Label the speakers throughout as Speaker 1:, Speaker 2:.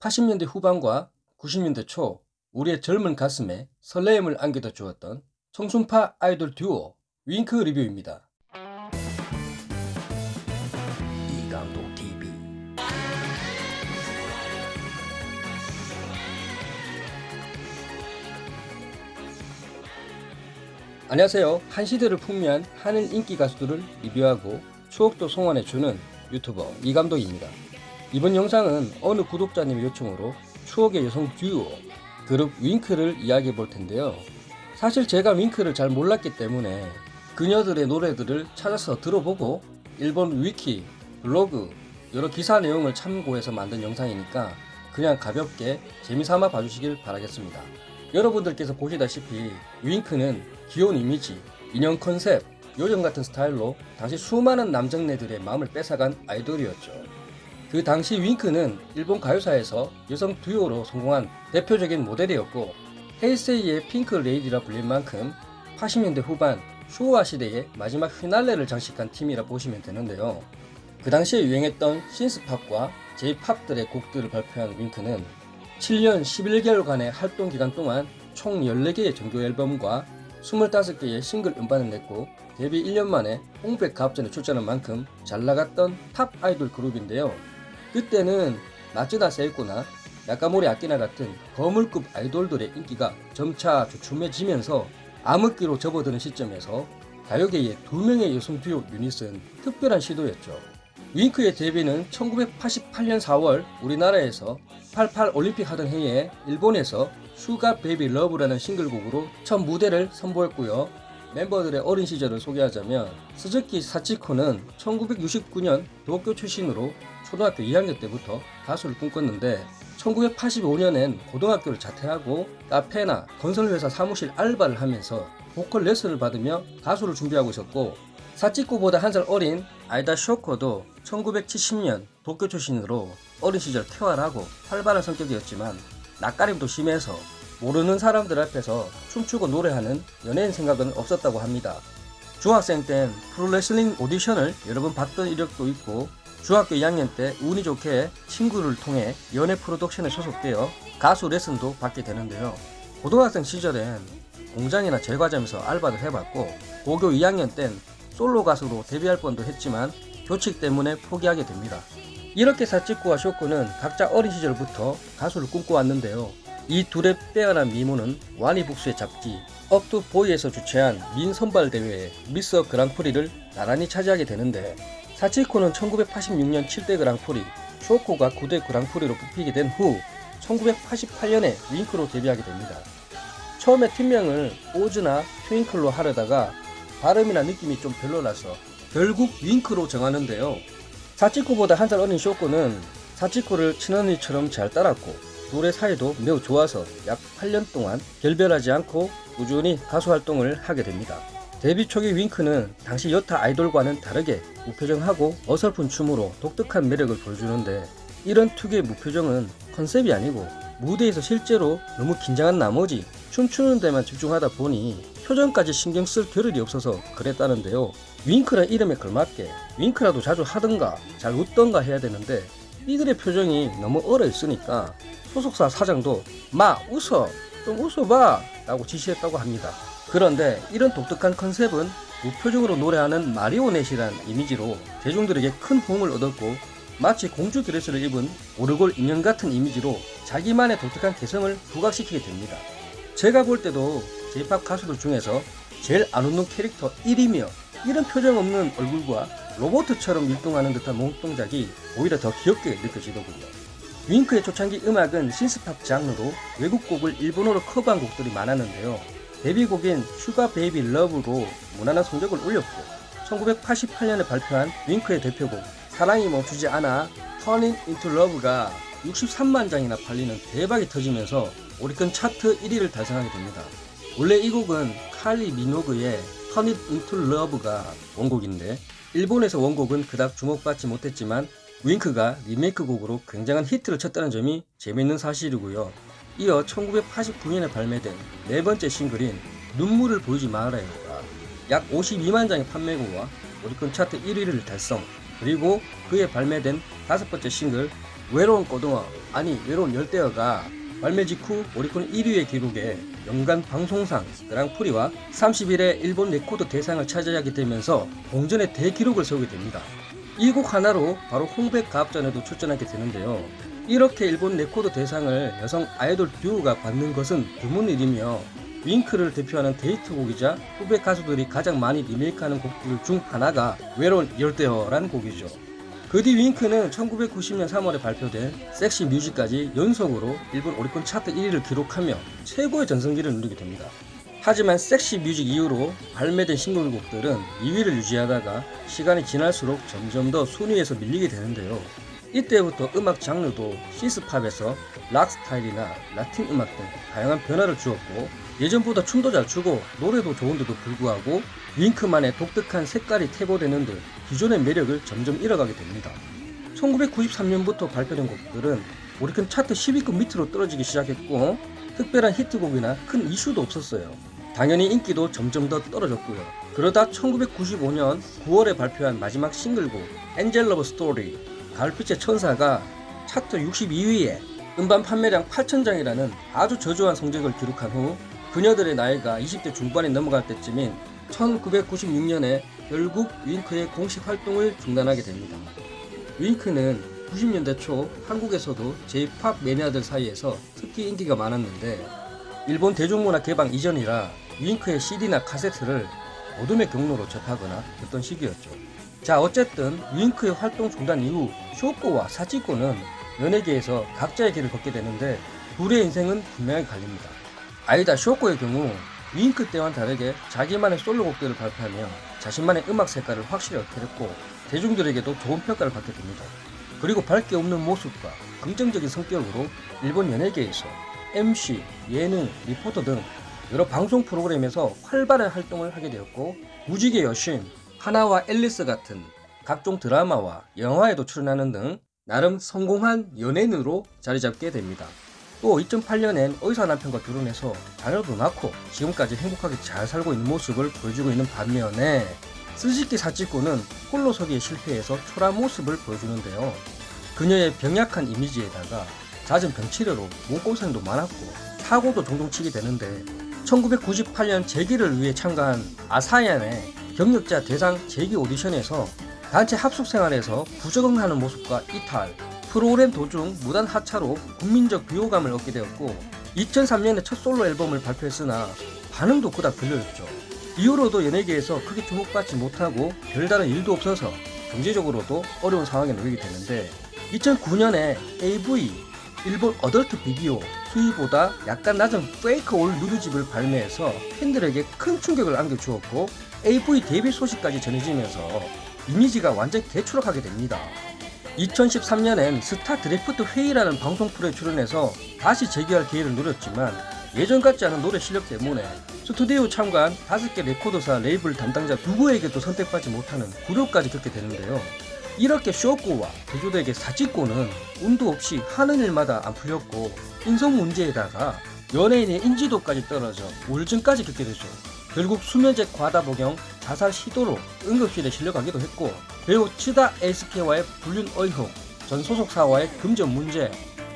Speaker 1: 80년대 후반과 90년대 초 우리의 젊은 가슴에 설레임을 안겨다 주었던 청순파 아이돌 듀오 윙크 리뷰입니다. 이감독 TV 안녕하세요. 한 시대를 풍미한 하늘 인기 가수들을 리뷰하고 추억도 송환해주는 유튜버 이감독입니다. 이번 영상은 어느 구독자님의 요청으로 추억의 여성 듀오 그룹 윙크를 이야기해 볼 텐데요. 사실 제가 윙크를 잘 몰랐기 때문에 그녀들의 노래들을 찾아서 들어보고 일본 위키, 블로그, 여러 기사 내용을 참고해서 만든 영상이니까 그냥 가볍게 재미삼아 봐주시길 바라겠습니다. 여러분들께서 보시다시피 윙크는 귀여운 이미지, 인형 컨셉, 요정 같은 스타일로 당시 수많은 남정네들의 마음을 뺏어간 아이돌이었죠. 그 당시 윙크는 일본 가요사에서 여성 듀오로 성공한 대표적인 모델이었고 헤이세이의 핑크 레이디라 불릴 만큼 80년대 후반 쇼와 시대의 마지막 피날레를 장식한 팀이라 보시면 되는데요. 그 당시에 유행했던 신스팝과 제이팝들의 곡들을 발표한 윙크는 7년 11개월간의 활동 기간 동안 총 14개의 정규 앨범과 25개의 싱글 음반을 냈고 데뷔 1년 만에 홍백 가합전에 출전한 만큼 잘 나갔던 탑 아이돌 그룹인데요. 그때는 마츠다 세이코나 나카모리 아키나 같은 거물급 아이돌들의 인기가 점차 주춤해지면서 암흑기로 접어드는 시점에서 가요계의 두 명의 여성 듀오 유닛은 특별한 시도였죠. 윙크의 데뷔는 1988년 4월 우리나라에서 88 올림픽 하던 해에 일본에서 Sugar Baby Love라는 싱글곡으로 첫 무대를 선보였고요. 멤버들의 어린 시절을 소개하자면 스즈키 사치코는 1969년 도쿄 출신으로 초등학교 2학년 때부터 가수를 꿈꿨는데 1985년엔 고등학교를 자퇴하고 카페나 건설회사 사무실 알바를 하면서 보컬 레슨을 받으며 가수를 준비하고 있었고 사치코보다 한 살 어린 아이다 쇼코도 1970년 도쿄 출신으로 어린 시절 쾌활하고 활발한 성격이었지만 낯가림도 심해서 모르는 사람들 앞에서 춤추고 노래하는 연예인 생각은 없었다고 합니다. 중학생 땐 프로레슬링 오디션을 여러 번 봤던 이력도 있고 중학교 2학년 때 운이 좋게 친구를 통해 연예 프로덕션에 소속되어 가수 레슨도 받게 되는데요. 고등학생 시절엔 공장이나 제과점에서 알바도 해봤고 고교 2학년 땐 솔로 가수로 데뷔할 뻔도 했지만 교칙 때문에 포기하게 됩니다. 이렇게 사치코와 쇼코는 각자 어린 시절부터 가수를 꿈꿔왔는데요. 이 둘의 빼어난 미모는 와니북스의 잡지 Up to Boy에서 주최한 미인 선발 대회에 미스 그랑프리를 나란히 차지하게 되는데 사치코는 1986년 7대 그랑프리, 쇼코가 9대 그랑프리로 뽑히게 된 후 1988년에 윙크로 데뷔하게 됩니다. 처음에 팀명을 오즈나 트윙클로 하려다가 발음이나 느낌이 좀 별로라서 결국 윙크로 정하는데요. 사치코보다 한 살 어린 쇼코는 사치코를 친언니처럼 잘 따랐고 둘의 사이도 매우 좋아서 약 8년 동안 결별하지 않고 꾸준히 가수 활동을 하게 됩니다. 데뷔 초기 윙크는 당시 여타 아이돌과는 다르게 무표정하고 어설픈 춤으로 독특한 매력을 보여주는데 이런 특유의 무표정은 컨셉이 아니고 무대에서 실제로 너무 긴장한 나머지 춤추는 데만 집중하다 보니 표정까지 신경 쓸 겨를이 없어서 그랬다는데요. 윙크란 이름에 걸맞게 윙크라도 자주 하든가 잘 웃던가 해야 되는데 이들의 표정이 너무 얼어 있으니까 소속사 사장도 마 웃어 좀 웃어봐 라고 지시했다고 합니다. 그런데 이런 독특한 컨셉은 무표정으로 노래하는 마리오넷이란 이미지로 대중들에게 큰 호응을 얻었고 마치 공주 드레스를 입은 오르골 인형 같은 이미지로 자기만의 독특한 개성을 부각시키게 됩니다. 제가 볼 때도 J-POP 가수들 중에서 제일 안 웃는 캐릭터 1이며 이런 표정 없는 얼굴과 로봇처럼 율동하는 듯한 몸동작이 오히려 더 귀엽게 느껴지더군요. 윙크의 초창기 음악은 신스팝 장르로 외국 곡을 일본어로 커버한 곡들이 많았는데요. 데뷔곡인 Sugar Baby Love로 무난한 성적을 올렸고 1988년에 발표한 윙크의 대표곡 사랑이 멈추지 않아 Turning into Love가 63만 장이나 팔리는 대박이 터지면서 오리콘 차트 1위를 달성하게 됩니다. 원래 이 곡은 칼리 미노그의 Turn It Into Love가 원곡인데 일본에서 원곡은 그닥 주목받지 못했지만 윙크가 리메이크 곡으로 굉장한 히트를 쳤다는 점이 재밌는 사실이고요. 이어 1989년에 발매된 네 번째 싱글인 눈물을 보이지 말아요가 약 52만 장의 판매고와 오리콘 차트 1위를 달성 그리고 그 해 발매된 다섯 번째 싱글 외로운 고등어 아니 외로운 열대어가 발매 직후 오리콘 1위의 기록에 연간 방송상 그랑프리와 31회 일본 레코드 대상을 차지하게 되면서 공전의 대기록을 세우게 됩니다. 이 곡 하나로 바로 홍백 가합전에도 출전하게 되는데요. 이렇게 일본 레코드 대상을 여성 아이돌 듀오가 받는 것은 드문 일이며 윙크를 대표하는 히트곡이자 후배 가수들이 가장 많이 리메이크하는 곡들 중 하나가 외로운 열대어라는 곡이죠. 그 뒤 윙크는 1990년 3월에 발표된 Sexy Music까지 연속으로 일본 오리콘 차트 1위를 기록하며 최고의 전성기를 누리게 됩니다. 하지만 Sexy Music 이후로 발매된 싱글곡들은 2위를 유지하다가 시간이 지날수록 점점 더 순위에서 밀리게 되는데요. 이때부터 음악 장르도 시스팝에서 락 스타일이나 라틴 음악 등 다양한 변화를 주었고 예전보다 춤도 잘 추고 노래도 좋은데도 불구하고 윙크만의 독특한 색깔이 태고되는 듯 기존의 매력을 점점 잃어가게 됩니다. 1993년부터 발표된 곡들은 오리콘 차트 10위급 밑으로 떨어지기 시작했고 특별한 히트곡이나 큰 이슈도 없었어요. 당연히 인기도 점점 더 떨어졌고요. 그러다 1995년 9월에 발표한 마지막 싱글곡 Angel Love Story 가을빛의 천사가 차트 62위에 음반 판매량 8천장이라는 아주 저조한 성적을 기록한 후 그녀들의 나이가 20대 중반에 넘어갈 때쯤인 1996년에 결국 윙크의 공식 활동을 중단하게 됩니다. 윙크는 90년대 초 한국에서도 J-POP 매니아들 사이에서 특히 인기가 많았는데 일본 대중문화 개방 이전이라 윙크의 CD나 카세트를 어둠의 경로로 접하거나 듣던 시기였죠. 자 어쨌든 윙크의 활동 중단 이후 쇼코와 사치코는 연예계에서 각자의 길을 걷게 되는데 둘의 인생은 분명히 갈립니다. 아이다 쇼코의 경우 윙크 때와는 다르게 자기만의 솔로 곡들을 발표하며 자신만의 음악 색깔을 확실히 얻게됐고 대중들에게도 좋은 평가를 받게 됩니다. 그리고 밝게 없는 모습과 긍정적인 성격으로 일본 연예계에서 MC, 예능, 리포터 등 여러 방송 프로그램에서 활발한 활동을 하게 되었고 무지개 여신, 하나와 앨리스 같은 각종 드라마와 영화에도 출연하는 등 나름 성공한 연예인으로 자리 잡게 됩니다. 또 2008년엔 의사 남편과 결혼해서 자녀도 낳고 지금까지 행복하게 잘 살고 있는 모습을 보여주고 있는 반면에 스즈키 사치코는 홀로서기에 실패해서 초라한 모습을 보여주는데요. 그녀의 병약한 이미지에다가 잦은 병치료로 몸고생도 많았고 사고도 종종 치게 되는데 1998년 재기를 위해 참가한 아사얀의 경력자 대상 재기 오디션에서 단체 합숙 생활에서 부적응하는 모습과 이탈, 프로그램 도중 무단 하차로 국민적 비호감을 얻게 되었고 2003년에 첫 솔로 앨범을 발표했으나 반응도 그닥 별로였죠. 이후로도 연예계에서 크게 주목받지 못하고 별다른 일도 없어서 경제적으로도 어려운 상황에 놓이게 되는데 2009년에 AV 일본 adult 비디오 수위보다 약간 낮은 fake all 누드집을 발매해서 팬들에게 큰 충격을 안겨주었고 AV 데뷔 소식까지 전해지면서 이미지가 완전 개추락하게 됩니다. 2013년엔 스타 드래프트 회의라는 방송 프로에 출연해서 다시 재기할 기회를 누렸지만 예전 같지 않은 노래 실력 때문에 스튜디오 참가한 5개 레코드사 레이블 담당자 누구에게도 선택받지 못하는 굴욕까지 겪게 되는데요. 이렇게 쇼코와 대조되게 사직고는 운도 없이 하는 일마다 안 풀렸고 인성 문제에다가 연예인의 인지도까지 떨어져 우울증까지 겪게 되죠. 결국 수면제 과다 복용, 자살 시도로 응급실에 실려가기도 했고 배우 치다 에이스케와의 불륜 의혹, 전 소속사와의 금전 문제,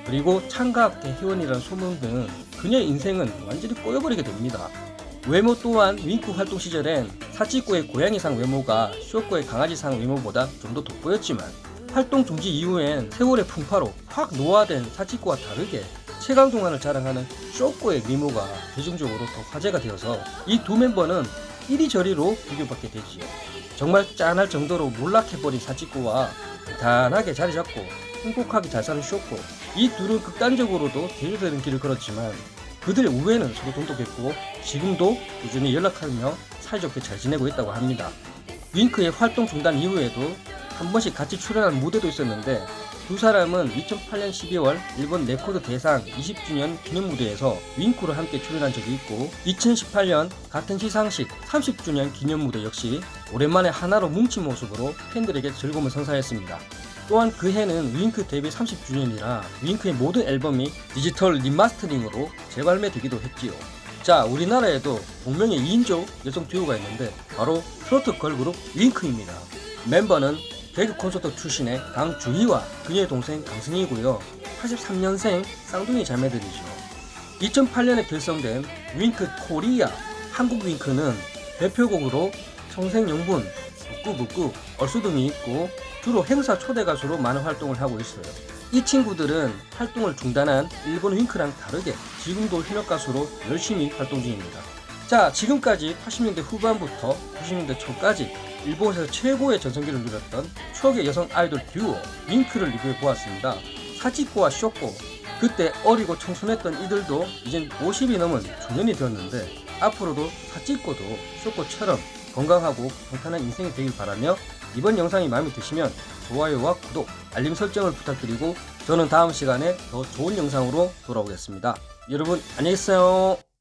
Speaker 1: 그리고 창가학대 회원이라는 소문 등 그녀의 인생은 완전히 꼬여버리게 됩니다. 외모 또한 윙크 활동 시절엔 사치코의 고양이상 외모가 쇼코의 강아지상 외모보다 좀 더 돋보였지만 활동 중지 이후엔 세월의 풍파로 확 노화된 사치코와 다르게 최강 동안을 자랑하는 쇼코의 미모가 대중적으로 더 화제가 되어서 이 두 멤버는 이리저리로 비교받게 되지요. 정말 짠할 정도로 몰락해버린 사치코와 단단하게 자리 잡고 행복하게 잘 사는 쇼코 이 둘은 극단적으로도 대조되는 길을 걸었지만 그들의 우애는 서로 돈독했고 지금도 꾸준히 연락하며 사이좋게 잘 지내고 있다고 합니다. 윙크의 활동 중단 이후에도 한 번씩 같이 출연한 무대도 있었는데 두 사람은 2008년 12월 일본 레코드 대상 20주년 기념 무대에서 윙크로 함께 출연한 적이 있고 2018년 같은 시상식 30주년 기념 무대 역시 오랜만에 하나로 뭉친 모습으로 팬들에게 즐거움을 선사했습니다. 또한 그 해는 윙크 데뷔 30주년이라 윙크의 모든 앨범이 디지털 remastering으로 재발매되기도 했지요. 자, 우리나라에도 동명의 2인조 여성 듀오가 있는데 바로 트로트 걸그룹 윙크입니다. 멤버는 개그 콘서트 출신의 강주희와 그녀의 동생 강승희고요. 83년생 쌍둥이 자매들이죠. 2008년에 결성된 윙크 코리아 한국 윙크는 대표곡으로 청생연분, 북구북구, 얼수 등이 있고 주로 행사 초대 가수로 많은 활동을 하고 있어요. 이 친구들은 활동을 중단한 일본 윙크랑 다르게 지금도 현역 가수로 열심히 활동 중입니다. 자, 지금까지 80년대 후반부터 90년대 초까지 일본에서 최고의 전성기를 누렸던 추억의 여성 아이돌 듀오 윙크를 리뷰해 보았습니다. 사치코와 쇼코 그때 어리고 청순했던 이들도 이젠 50이 넘은 중년이 되었는데 앞으로도 사치코도 쇼코처럼 건강하고 평탄한 인생이 되길 바라며 이번 영상이 마음에 드시면 좋아요와 구독, 알림 설정을 부탁드리고 저는 다음 시간에 더 좋은 영상으로 돌아오겠습니다. 여러분 안녕히 계세요.